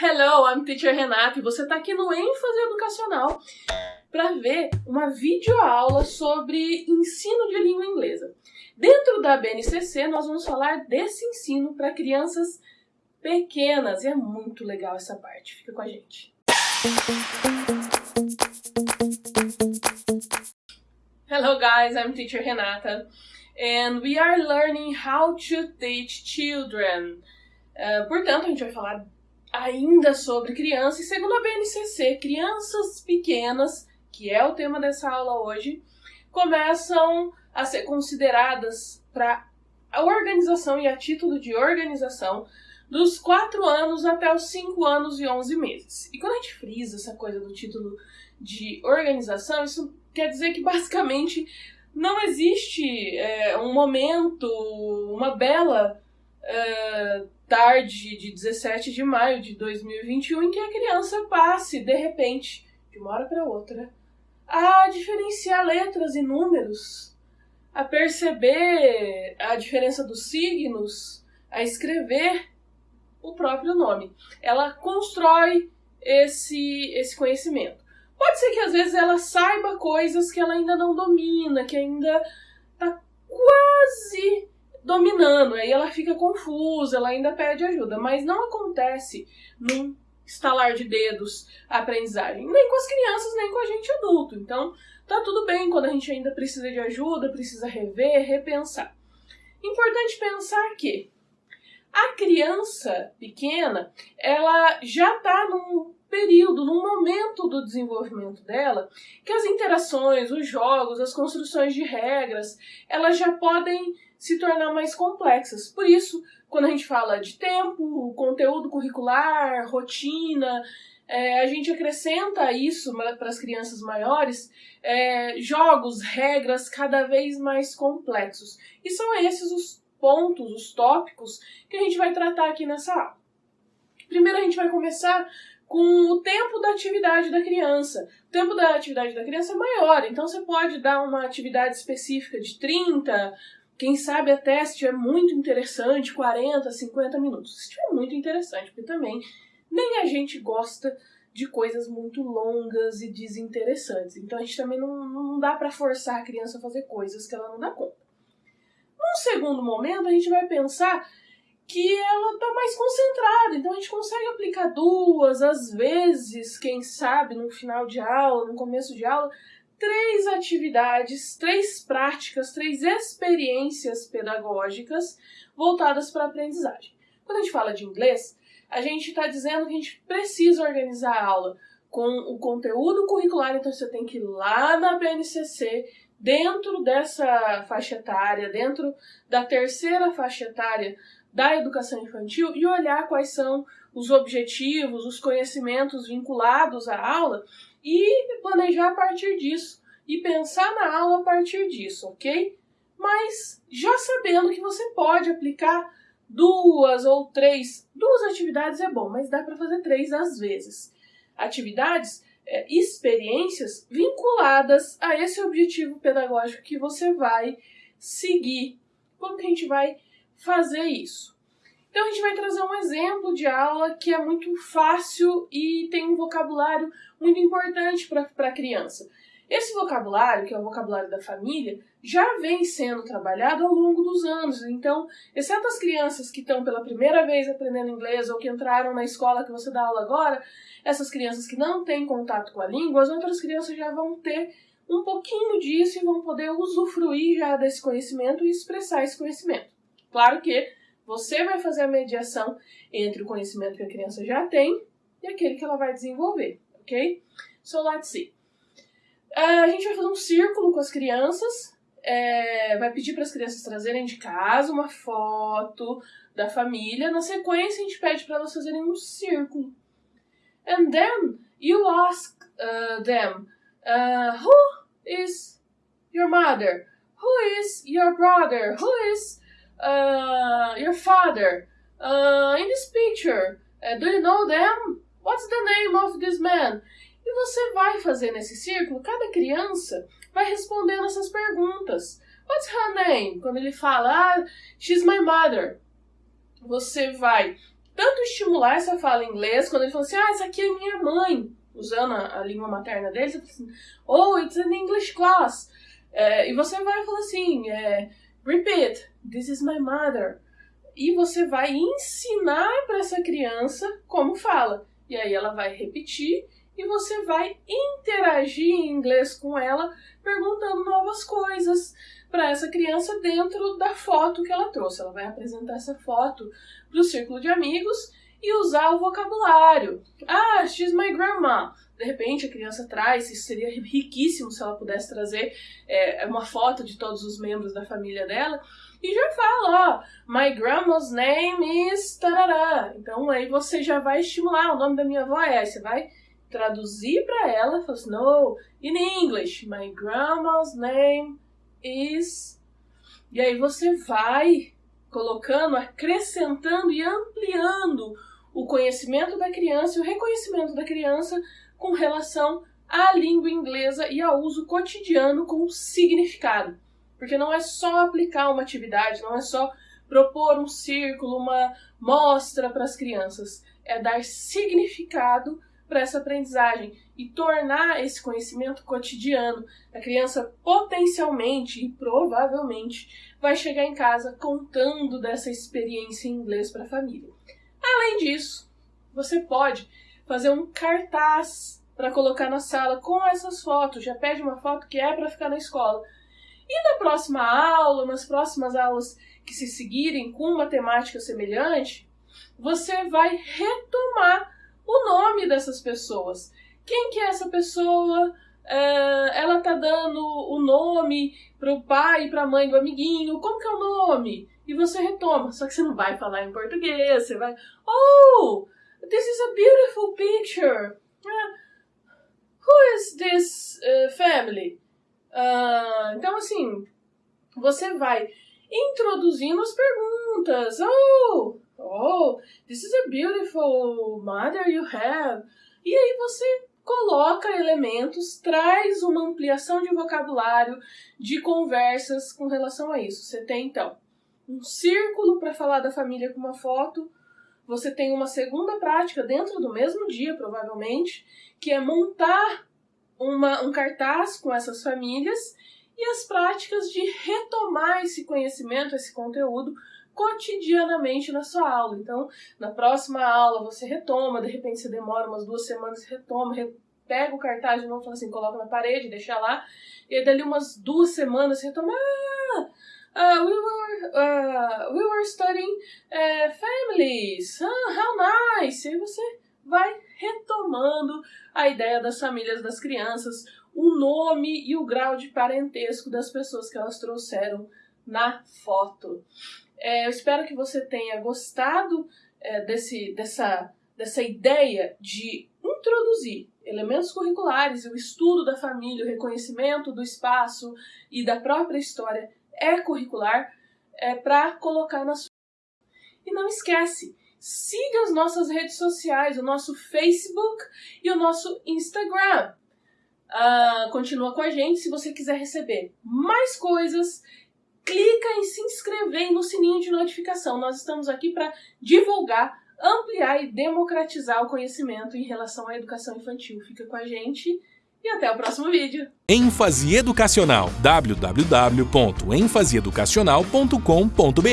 Hello, I'm Teacher Renata e você está aqui no ênfase educacional para ver uma videoaula sobre ensino de língua inglesa. Dentro da BNCC, nós vamos falar desse ensino para crianças pequenas e é muito legal essa parte. Fica com a gente. Hello guys, I'm Teacher Renata and we are learning how to teach children. Uh, portanto, a gente vai falar ainda sobre criança, e segundo a BNCC, crianças pequenas, que é o tema dessa aula hoje, começam a ser consideradas para a organização e a título de organização dos 4 anos até os 5 anos e 11 meses. E quando a gente frisa essa coisa do título de organização, isso quer dizer que basicamente não existe é, um momento, uma bela é, tarde de 17 de maio de 2021 em que a criança passe, de repente, de uma hora para outra, a diferenciar letras e números, a perceber a diferença dos signos, a escrever o próprio nome. Ela constrói esse, esse conhecimento. Pode ser que às vezes ela saiba coisas que ela ainda não domina, que ainda dominando, aí ela fica confusa, ela ainda pede ajuda, mas não acontece num estalar de dedos a aprendizagem, nem com as crianças, nem com a gente adulto. Então, tá tudo bem quando a gente ainda precisa de ajuda, precisa rever, repensar. Importante pensar que a criança pequena, ela já está num período, num momento do desenvolvimento dela, que as interações, os jogos, as construções de regras, elas já podem se tornar mais complexas. Por isso, quando a gente fala de tempo, conteúdo curricular, rotina, é, a gente acrescenta isso para as crianças maiores, é, jogos, regras cada vez mais complexos. E são esses os pontos, os tópicos que a gente vai tratar aqui nessa aula. Primeiro a gente vai começar com o tempo da atividade da criança. O tempo da atividade da criança é maior, então você pode dar uma atividade específica de 30, quem sabe até se estiver muito interessante, 40, 50 minutos. Se estiver muito interessante, porque também nem a gente gosta de coisas muito longas e desinteressantes. Então a gente também não, não dá para forçar a criança a fazer coisas que ela não dá conta. Num segundo momento, a gente vai pensar que ela está mais concentrada, então a gente consegue aplicar duas, às vezes, quem sabe, no final de aula, no começo de aula, três atividades, três práticas, três experiências pedagógicas voltadas para a aprendizagem. Quando a gente fala de inglês, a gente está dizendo que a gente precisa organizar a aula com o conteúdo curricular, então você tem que ir lá na BNCC, dentro dessa faixa etária, dentro da terceira faixa etária da educação infantil e olhar quais são os objetivos, os conhecimentos vinculados à aula e planejar a partir disso e pensar na aula a partir disso, ok? Mas já sabendo que você pode aplicar duas ou três, duas atividades é bom, mas dá para fazer três às vezes. Atividades, é, experiências vinculadas a esse objetivo pedagógico que você vai seguir. Como que a gente vai fazer isso? Então a gente vai trazer um exemplo de aula que é muito fácil e tem um vocabulário muito importante para a criança. Esse vocabulário, que é o vocabulário da família, já vem sendo trabalhado ao longo dos anos. Então, exceto as crianças que estão pela primeira vez aprendendo inglês ou que entraram na escola que você dá aula agora, essas crianças que não têm contato com a língua, as outras crianças já vão ter um pouquinho disso e vão poder usufruir já desse conhecimento e expressar esse conhecimento. Claro que você vai fazer a mediação entre o conhecimento que a criança já tem e aquele que ela vai desenvolver, ok? So let's see. Uh, a gente vai fazer um círculo com as crianças, é, vai pedir para as crianças trazerem de casa uma foto da família. Na sequência, a gente pede para elas fazerem um círculo. And then you ask uh, them, uh, who is your mother? Who is your brother? Who is uh, your father, uh, in this picture, uh, do you know them? What's the name of this man? E você vai fazer nesse círculo, cada criança vai respondendo essas perguntas. What's her name? Quando ele fala, ah, she's my mother. Você vai tanto estimular essa fala em inglês, quando ele fala assim, ah, essa aqui é minha mãe, usando a, a língua materna dele, você fala assim, oh, it's an English class. É, e você vai falar assim, é, repeat, this is my mother. E você vai ensinar para essa criança como fala. E aí ela vai repetir e você vai interagir em inglês com ela, perguntando novas coisas para essa criança dentro da foto que ela trouxe. Ela vai apresentar essa foto para o círculo de amigos e usar o vocabulário. Ah, she's my grandma. De repente a criança traz, isso seria riquíssimo se ela pudesse trazer é, uma foto de todos os membros da família dela. E já fala, ó, my grandma's name is tarará. Então aí você já vai estimular, o nome da minha avó é, você vai traduzir para ela, fala assim, no, in English, my grandma's name is... E aí você vai colocando, acrescentando e ampliando o conhecimento da criança e o reconhecimento da criança com relação à língua inglesa e ao uso cotidiano com significado. Porque não é só aplicar uma atividade, não é só propor um círculo, uma mostra para as crianças. É dar significado para essa aprendizagem e tornar esse conhecimento cotidiano. A criança potencialmente e provavelmente vai chegar em casa contando dessa experiência em inglês para a família. Além disso, você pode fazer um cartaz para colocar na sala com essas fotos. Já pede uma foto que é para ficar na escola. E na próxima aula, nas próximas aulas que se seguirem com uma temática semelhante, você vai retomar o nome dessas pessoas. Quem que é essa pessoa? Uh, ela tá dando o nome pro pai e pra mãe do amiguinho. Como que é o nome? E você retoma. Só que você não vai falar em português. Você vai... Oh! This is a beautiful picture. Uh, who is this uh, family? Uh, então, assim, você vai introduzindo as perguntas. Oh! Oh, this is a beautiful mother you have. E aí você coloca elementos, traz uma ampliação de vocabulário, de conversas com relação a isso. Você tem então um círculo para falar da família com uma foto, você tem uma segunda prática dentro do mesmo dia, provavelmente, que é montar uma, um cartaz com essas famílias e as práticas de retomar esse conhecimento, esse conteúdo cotidianamente na sua aula. Então, na próxima aula você retoma, de repente você demora umas duas semanas, retoma, pega o cartaz de novo, fala assim, coloca na parede, deixa lá, e aí dali umas duas semanas você retoma, ah, uh, we were uh, we were studying uh, families, ah, how nice, e você vai retomando a ideia das famílias das crianças, o nome e o grau de parentesco das pessoas que elas trouxeram na foto. É, eu espero que você tenha gostado é, desse, dessa, dessa ideia de introduzir elementos curriculares, o estudo da família, o reconhecimento do espaço e da própria história é curricular é, para colocar na sua. E não esquece, siga as nossas redes sociais, o nosso Facebook e o nosso Instagram. Uh, continua com a gente se você quiser receber mais coisas clica em se inscrever no sininho de notificação. Nós estamos aqui para divulgar, ampliar e democratizar o conhecimento em relação à educação infantil. Fica com a gente e até o próximo vídeo. ênfase educacional www.enfaseeducacional.com.br